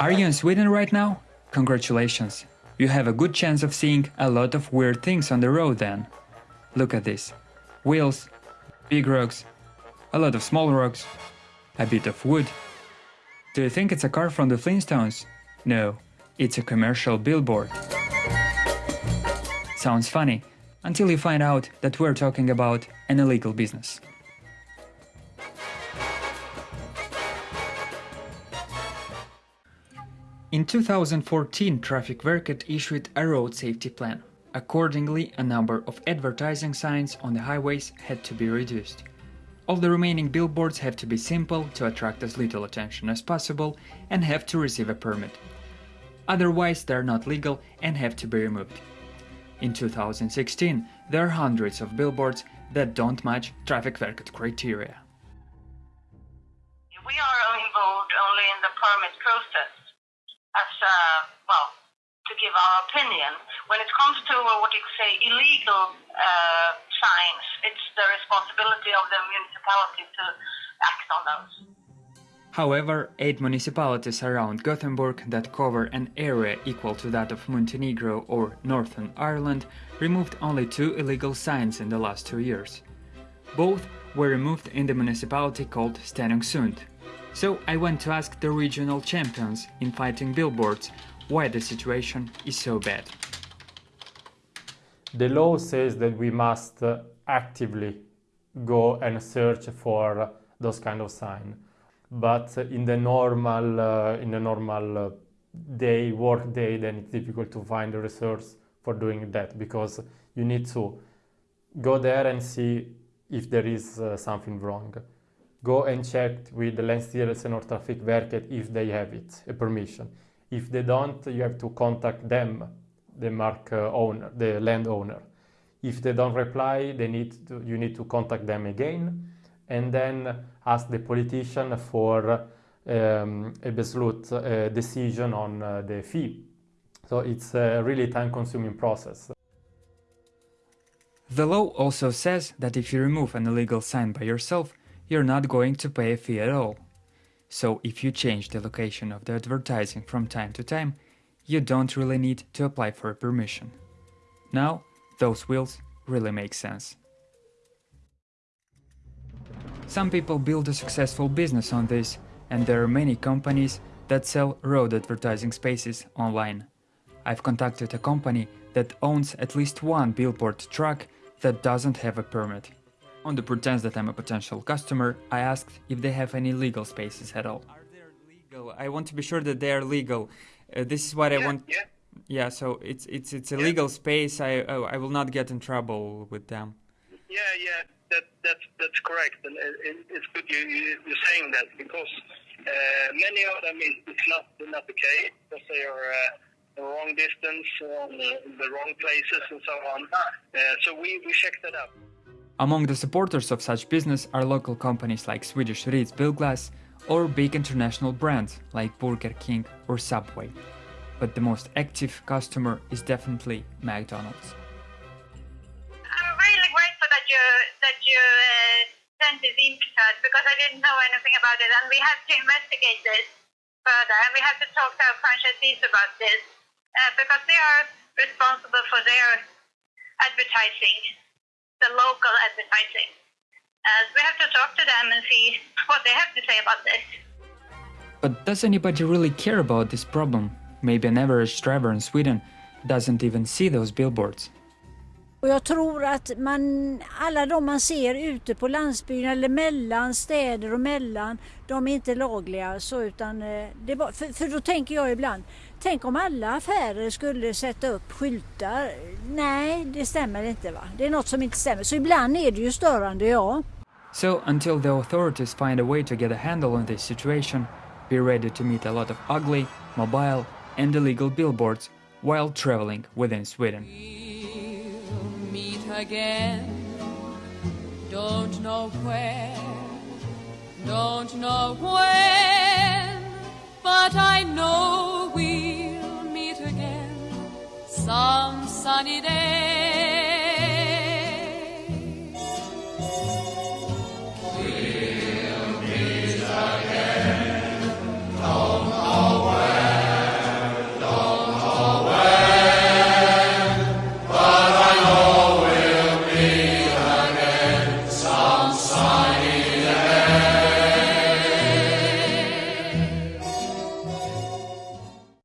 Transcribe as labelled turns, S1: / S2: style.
S1: Are you in Sweden right now? Congratulations! You have a good chance of seeing a lot of weird things on the road then. Look at this. Wheels, big rocks, a lot of small rocks, a bit of wood. Do you think it's a car from the Flintstones? No, it's a commercial billboard. Sounds funny, until you find out that we're talking about an illegal business. In 2014, traffic Trafikverket issued a road safety plan. Accordingly, a number of advertising signs on the highways had to be reduced. All the remaining billboards have to be simple to attract as little attention as possible and have to receive a permit. Otherwise, they're not legal and have to be removed. In 2016, there are hundreds of billboards that don't match traffic Trafikverket criteria.
S2: We are involved only in the permit process as uh, well to give our opinion. When it comes to uh, what you could say illegal uh, signs, it's the responsibility of the municipality to act on those.
S1: However, eight municipalities around Gothenburg that cover an area equal to that of Montenegro or Northern Ireland removed only two illegal signs in the last two years. Both were removed in the municipality called Stenungsund, so I went to ask the regional champions in fighting billboards why the situation is so bad.
S3: The law says that we must uh, actively go and search for those kind of signs. But in the normal, uh, in the normal uh, day, work day, then it's difficult to find the resource for doing that because you need to go there and see if there is uh, something wrong go and check with the Länsstyrelsen or Trafikverket if they have it, a permission. If they don't, you have to contact them, the mark uh, owner, the landowner. If they don't reply, they need to, you need to contact them again and then ask the politician for um, a beslut, a decision on uh, the fee. So it's a really time-consuming process.
S1: The law also says that if you remove an illegal sign by yourself, you're not going to pay a fee at all. So if you change the location of the advertising from time to time, you don't really need to apply for a permission. Now, those wheels really make sense. Some people build a successful business on this, and there are many companies that sell road advertising spaces online. I've contacted a company that owns at least one billboard truck that doesn't have a permit. On the pretense that I'm a potential customer, I asked if they have any legal spaces at all. Are they legal? I want to be sure that they are legal. Uh, this is what
S4: yeah,
S1: I want.
S4: Yeah.
S1: Yeah, so it's it's it's a yeah. legal space. I oh, I will not get in trouble with them.
S4: Yeah, yeah, that that's that's correct, and it, it's good you, you you're saying that because uh, many of them is it's not not the case because they are. Uh, the wrong distance, uh, the wrong places, and so on. Uh, so we, we checked that out.
S1: Among the supporters of such business are local companies like Swedish Ryds Bilglas or big international brands like Burger King or Subway. But the most active customer is definitely McDonald's.
S2: I'm really grateful that you that you uh, sent this in because I didn't know anything about it, and we have to investigate this further, and we have to talk to our franchisees about this uh, because they are responsible for their advertising the local advertising. As we have to talk to them and see what they have to say about this.
S1: But does anybody really care about this problem? Maybe an average driver in Sweden doesn't even see those billboards.
S5: Och jag tror att man, alla de man ser ute på landsbygden eller mellan städer och mellan, de är inte lagliga. Så utan, eh, det var, för, för då tänker jag ibland, tänk om alla affärer skulle sätta upp skyltar. Nej, det stämmer inte va. Det är något som inte stämmer. Så ibland är det ju störande, ja.
S1: So until the authorities find a way to get a handle on this situation, be ready to meet a lot of ugly, mobile and illegal billboards while traveling within Sweden. Again. Don't know where, don't know when, but I know we'll meet again some sunny day.